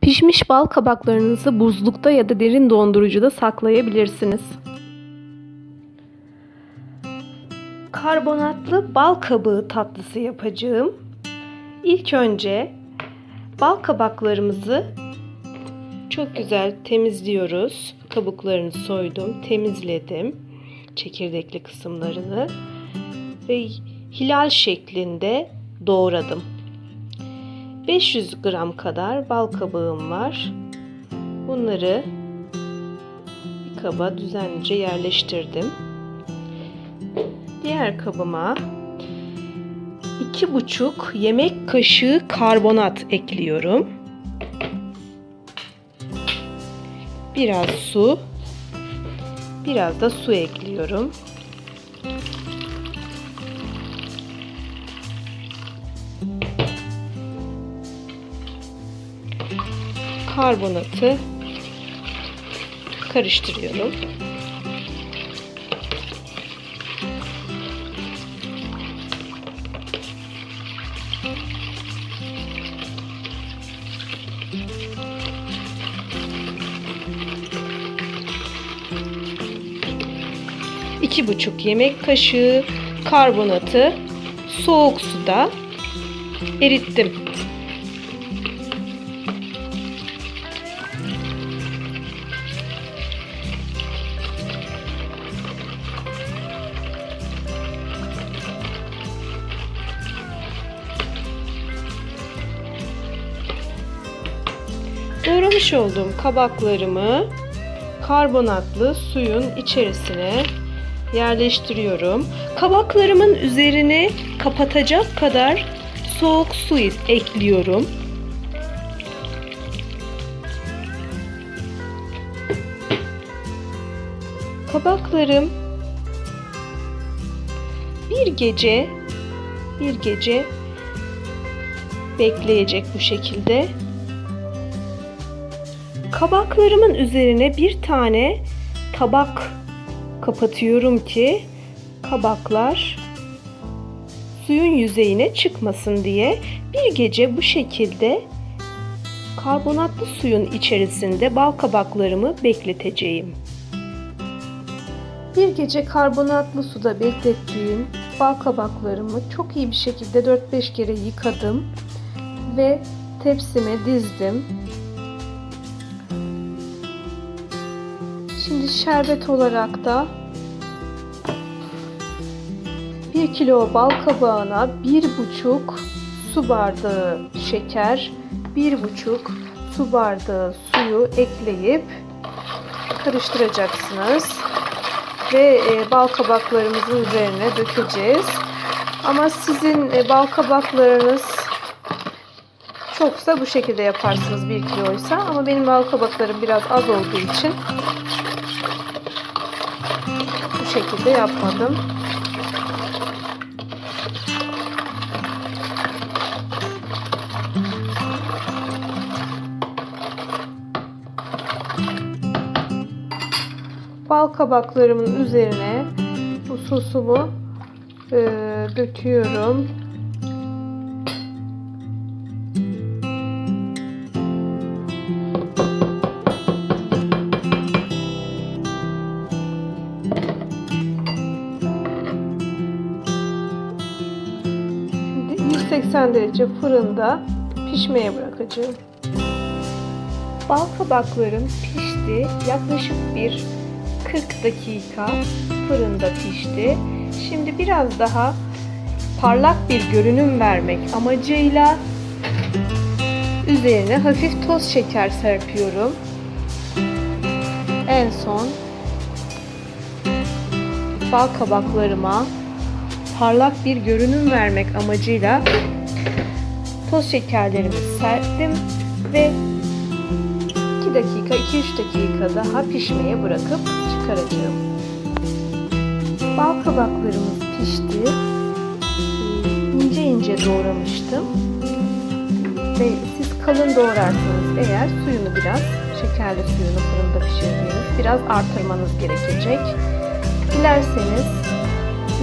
Pişmiş bal kabaklarınızı buzlukta ya da derin dondurucuda saklayabilirsiniz. Karbonatlı bal kabağı tatlısı yapacağım. İlk önce bal kabaklarımızı çok güzel temizliyoruz. Kabuklarını soydum, temizledim. Çekirdekli kısımlarını ve hilal şeklinde doğradım. 500 gram kadar bal kabağım var. Bunları bir kaba düzenlice yerleştirdim. Diğer kabıma 2,5 yemek kaşığı karbonat ekliyorum. Biraz su, biraz da su ekliyorum. Karbonatı karıştırıyorum. İki buçuk yemek kaşığı karbonatı soğuk suda erittim. Doğramış olduğum kabaklarımı karbonatlı suyun içerisine yerleştiriyorum. Kabaklarımın üzerine kapatacak kadar soğuk su ekliyorum. Kabaklarım bir gece bir gece bekleyecek bu şekilde. Kabaklarımın üzerine bir tane tabak kapatıyorum ki kabaklar suyun yüzeyine çıkmasın diye bir gece bu şekilde karbonatlı suyun içerisinde bal kabaklarımı bekleteceğim. Bir gece karbonatlı suda beklettiğim bal kabaklarımı çok iyi bir şekilde 4-5 kere yıkadım ve tepsime dizdim. Şimdi şerbet olarak da 1 kilo bal kabağına 1,5 su bardağı şeker, 1,5 su bardağı suyu ekleyip karıştıracaksınız. Ve e, bal kabaklarımızın üzerine dökeceğiz. Ama sizin e, bal kabaklarınız çoksa bu şekilde yaparsınız 1 kiloysa. Ama benim bal kabaklarım biraz az olduğu için şekilde yapmadım. Bal kabaklarımın üzerine bu sosumu e, döküyorum. 180 derece fırında pişmeye bırakacağım. Bal kabaklarım pişti. Yaklaşık bir 40 dakika fırında pişti. Şimdi biraz daha parlak bir görünüm vermek amacıyla üzerine hafif toz şeker serpiyorum. En son bal kabaklarıma parlak bir görünüm vermek amacıyla toz şekerlerimi serptim ve 2 dakika 2-3 dakika daha pişmeye bırakıp çıkaracağım. Bal kabaklarımız pişti. İnce ince doğramıştım. Ve siz kalın doğrarsanız eğer suyunu biraz şekerli suyunu fırında pişirdiğiniz biraz artırmanız gerekecek. Dilerseniz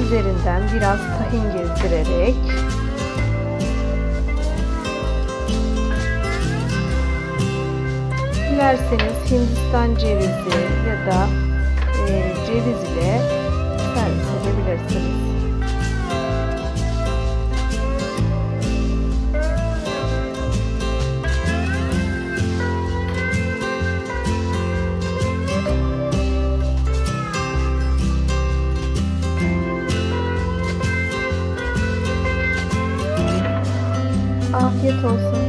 üzerinden biraz tahin gezdirerek Dilerseniz Hindistan cevizi ya da e, ceviz ile servis edebilirsiniz. Afiyet olsun.